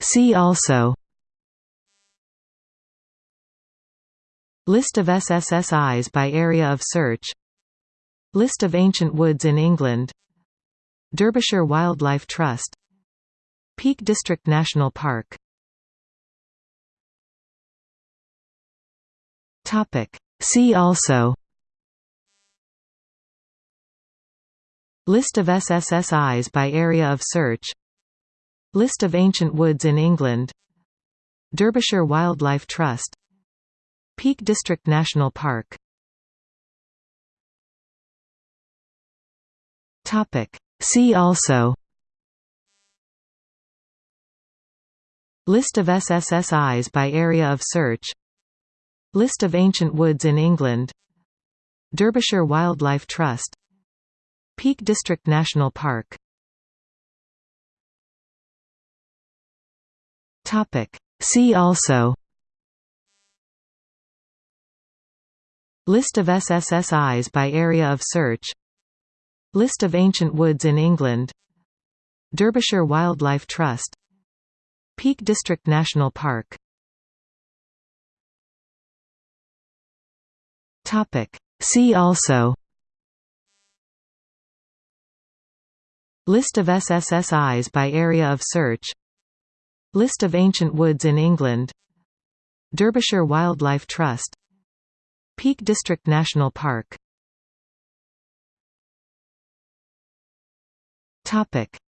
See also List of SSSIs by area of search List of ancient woods in England Derbyshire Wildlife Trust Peak District National Park Topic. See also List of SSSIs by area of search List of ancient woods in England. Derbyshire Wildlife Trust. Peak District National Park. See also. List of SSSIs by area of search. List of ancient woods in England. Derbyshire Wildlife Trust. Peak District National Park See also List of SSSIs by area of search List of ancient woods in England Derbyshire Wildlife Trust Peak District National Park Topic. See also List of SSSIs by area of search List of ancient woods in England. Derbyshire Wildlife Trust. Peak District National Park.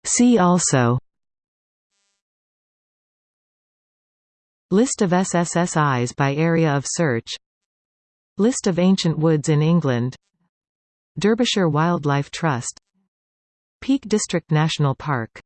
See also. List of SSSIs by area of search. List of ancient woods in England. Derbyshire Wildlife Trust. Peak District National Park